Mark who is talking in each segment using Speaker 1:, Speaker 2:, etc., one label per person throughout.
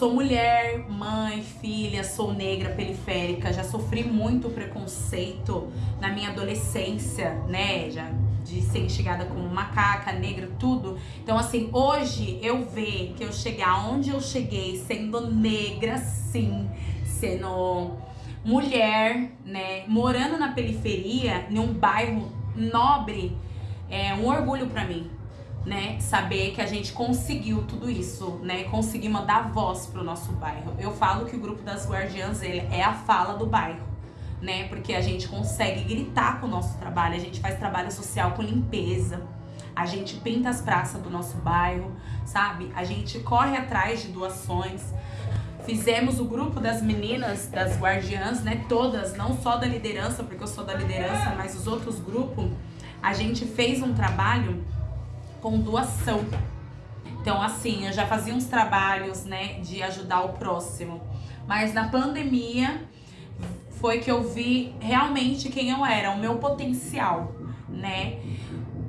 Speaker 1: sou mulher, mãe, filha, sou negra, periférica, já sofri muito preconceito na minha adolescência, né? Já de ser enxergada como macaca, negra, tudo. Então, assim, hoje eu ver que eu chegar onde eu cheguei, sendo negra, sim, sendo mulher, né, morando na periferia, em um bairro nobre, é um orgulho para mim, né? Saber que a gente conseguiu tudo isso, né? Conseguimos dar voz pro nosso bairro. Eu falo que o grupo das guardiãs ele é a fala do bairro, né? Porque a gente consegue gritar com o nosso trabalho, a gente faz trabalho social com limpeza. A gente pinta as praças do nosso bairro, sabe? A gente corre atrás de doações. Fizemos o grupo das meninas, das guardiãs, né? Todas, não só da liderança, porque eu sou da liderança, mas os outros grupos. A gente fez um trabalho com doação. Então, assim, eu já fazia uns trabalhos, né, de ajudar o próximo. Mas na pandemia foi que eu vi realmente quem eu era, o meu potencial, né?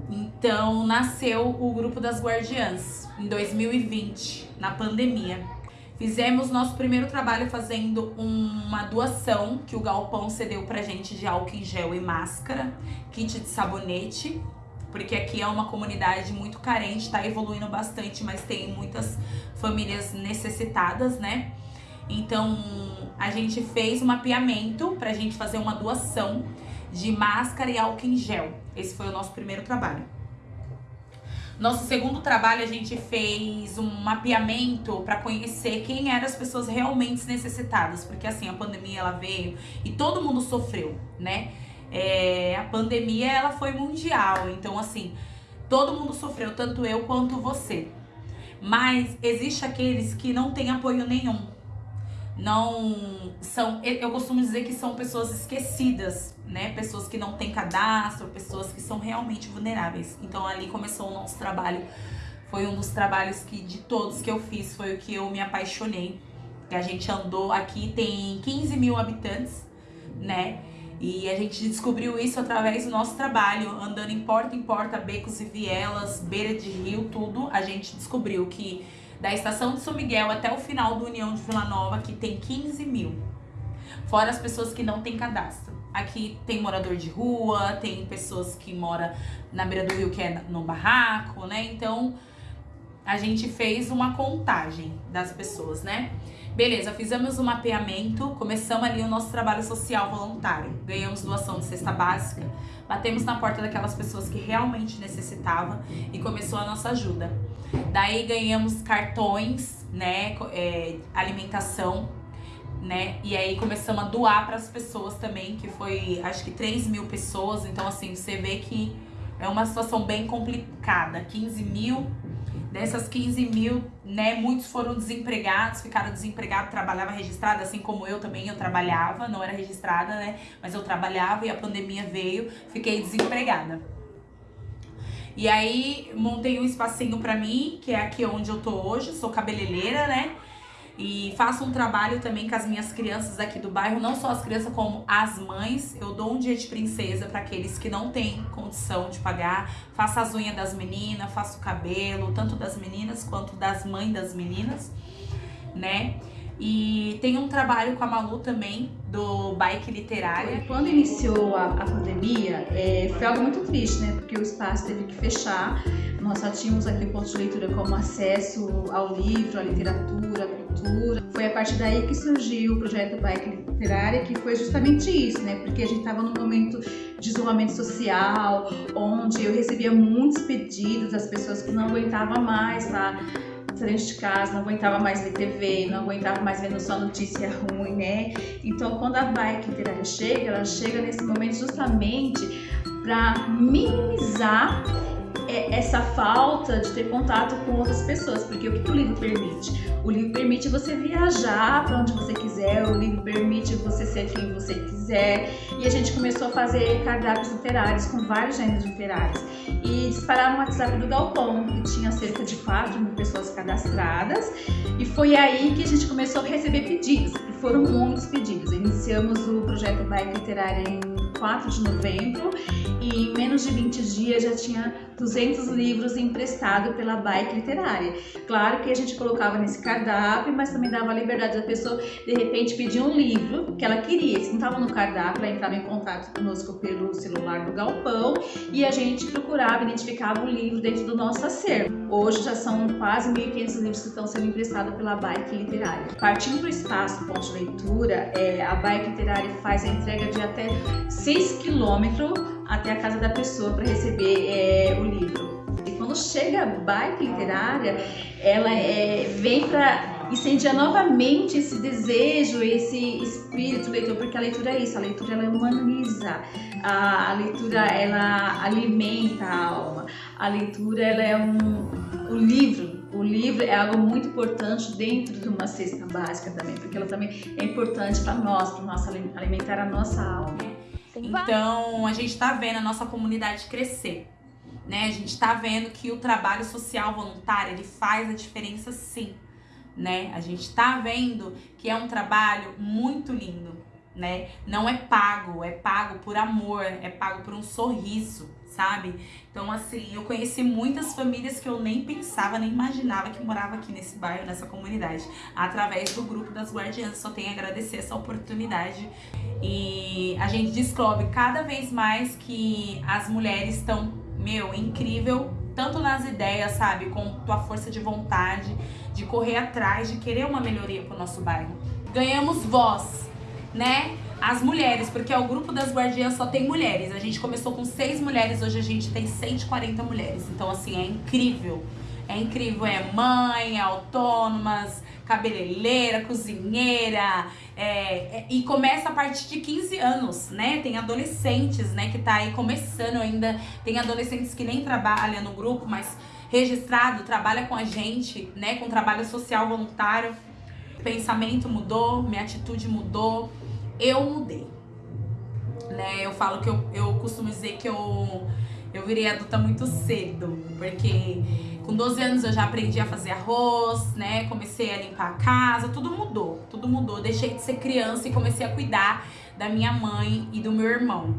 Speaker 1: Então, nasceu o grupo das guardiãs em 2020, na pandemia. Fizemos nosso primeiro trabalho fazendo uma doação que o Galpão cedeu pra gente de álcool em gel e máscara, kit de sabonete porque aqui é uma comunidade muito carente, tá evoluindo bastante, mas tem muitas famílias necessitadas, né? Então, a gente fez um mapeamento pra gente fazer uma doação de máscara e álcool em gel. Esse foi o nosso primeiro trabalho. Nosso segundo trabalho, a gente fez um mapeamento para conhecer quem eram as pessoas realmente necessitadas, porque assim, a pandemia ela veio e todo mundo sofreu, né? É, a pandemia ela foi mundial, então assim, todo mundo sofreu, tanto eu quanto você. Mas existe aqueles que não têm apoio nenhum. Não são, eu costumo dizer que são pessoas esquecidas, né? Pessoas que não têm cadastro, pessoas que são realmente vulneráveis. Então ali começou o nosso trabalho. Foi um dos trabalhos que de todos que eu fiz, foi o que eu me apaixonei. Que a gente andou aqui, tem 15 mil habitantes, né? E a gente descobriu isso através do nosso trabalho, andando em porta em porta, becos e vielas, beira de rio, tudo. A gente descobriu que da estação de São Miguel até o final do União de Vila Nova, que tem 15 mil. Fora as pessoas que não têm cadastro. Aqui tem morador de rua, tem pessoas que moram na beira do rio, que é no barraco, né? Então, a gente fez uma contagem das pessoas, né? Beleza, fizemos o um mapeamento, começamos ali o nosso trabalho social voluntário. Ganhamos doação de cesta básica, batemos na porta daquelas pessoas que realmente necessitavam e começou a nossa ajuda. Daí ganhamos cartões, né, é, alimentação, né, e aí começamos a doar para as pessoas também, que foi acho que 3 mil pessoas, então assim, você vê que é uma situação bem complicada, 15 mil Dessas 15 mil, né, muitos foram desempregados, ficaram desempregados, trabalhava registrada, assim como eu também, eu trabalhava, não era registrada, né, mas eu trabalhava e a pandemia veio, fiquei desempregada. E aí, montei um espacinho pra mim, que é aqui onde eu tô hoje, sou cabeleireira, né, e faço um trabalho também com as minhas crianças aqui do bairro, não só as crianças como as mães. Eu dou um dia de princesa para aqueles que não têm condição de pagar. Faço as unhas das meninas, faço o cabelo, tanto das meninas quanto das mães das meninas, né? E tem um trabalho com a Malu também, do Bike Literária.
Speaker 2: Quando iniciou a, a pandemia, é, foi algo muito triste, né? Porque o espaço teve que fechar. Nós só tínhamos aquele ponto de leitura como acesso ao livro, à literatura, cultura. Foi a partir daí que surgiu o projeto Bike Literária, que foi justamente isso, né? Porque a gente estava num momento de isolamento social, onde eu recebia muitos pedidos das pessoas que não aguentavam mais, tá? dentro de casa, não aguentava mais ver TV, não aguentava mais vendo só notícia ruim, né? Então, quando a bike literária chega, ela chega nesse momento justamente para minimizar é, essa falta de ter contato com outras pessoas, porque o que o livro permite? O livro permite você viajar para onde você quiser, o livro permite você ser quem você quiser, e a gente começou a fazer cardápios literários com vários gêneros literários. E dispararam no WhatsApp do Galpão, que tinha cerca de 4 mil pessoas cadastradas, e foi aí que a gente começou a receber pedidos, e foram muitos pedidos. Iniciamos o projeto Bike Literária em 4 de novembro, e em menos de 20 dias já tinha 200 200 livros emprestados pela Bike Literária. Claro que a gente colocava nesse cardápio, mas também dava a liberdade da pessoa, de repente, pedir um livro que ela queria. Se não estava no cardápio, ela entrava em contato conosco pelo celular do galpão e a gente procurava, identificava o livro dentro do nosso acervo. Hoje já são quase 1.500 livros que estão sendo emprestados pela Bike Literária. Partindo do espaço ponto de leitura, é, a Bike Literária faz a entrega de até 6 quilômetros até a casa da pessoa para receber é, o livro. E quando chega a Bike Literária, ela é, vem para incendiar novamente esse desejo, esse espírito leitor, porque a leitura é isso, a leitura ela humaniza, a, a leitura ela alimenta a alma, a leitura ela é um, o livro, o livro é algo muito importante dentro de uma cesta básica também, porque ela também é importante para nós, para alimentar a nossa alma.
Speaker 1: Então, a gente está vendo a nossa comunidade crescer. Né? A gente está vendo que o trabalho social voluntário ele faz a diferença sim. Né? A gente está vendo que é um trabalho muito lindo. Né? Não é pago, é pago por amor, é pago por um sorriso sabe? Então, assim, eu conheci muitas famílias que eu nem pensava, nem imaginava que morava aqui nesse bairro, nessa comunidade, através do grupo das guardiãs. Só tenho a agradecer essa oportunidade. E a gente descobre cada vez mais que as mulheres estão, meu, incrível, tanto nas ideias, sabe, com tua força de vontade, de correr atrás, de querer uma melhoria pro nosso bairro. Ganhamos voz, né? as mulheres, porque o grupo das guardiãs só tem mulheres. A gente começou com seis mulheres, hoje a gente tem 140 mulheres. Então, assim, é incrível. É incrível, é mãe, é autônomas, cabeleireira, cozinheira, é, é, e começa a partir de 15 anos, né? Tem adolescentes, né, que tá aí começando ainda, tem adolescentes que nem trabalham no grupo, mas registrado, trabalha com a gente, né, com trabalho social voluntário. Pensamento mudou, minha atitude mudou, eu mudei. Né? Eu falo que eu, eu costumo dizer que eu, eu virei adulta muito cedo, porque com 12 anos eu já aprendi a fazer arroz, né? Comecei a limpar a casa, tudo mudou, tudo mudou. Deixei de ser criança e comecei a cuidar da minha mãe e do meu irmão.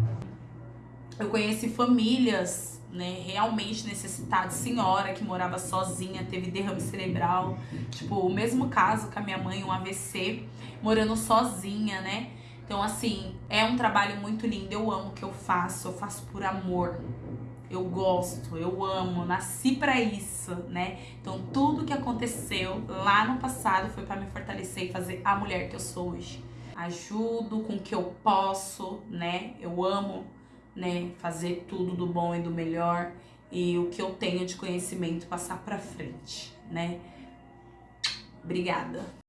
Speaker 1: Eu conheci famílias, né, realmente necessitadas, senhora que morava sozinha, teve derrame cerebral, tipo, o mesmo caso com a minha mãe, um AVC, morando sozinha, né? Então, assim, é um trabalho muito lindo. Eu amo o que eu faço, eu faço por amor. Eu gosto, eu amo, nasci para isso, né? Então, tudo que aconteceu lá no passado foi para me fortalecer e fazer a mulher que eu sou hoje. Ajudo com o que eu posso, né? Eu amo, né, fazer tudo do bom e do melhor e o que eu tenho de conhecimento passar para frente, né? Obrigada.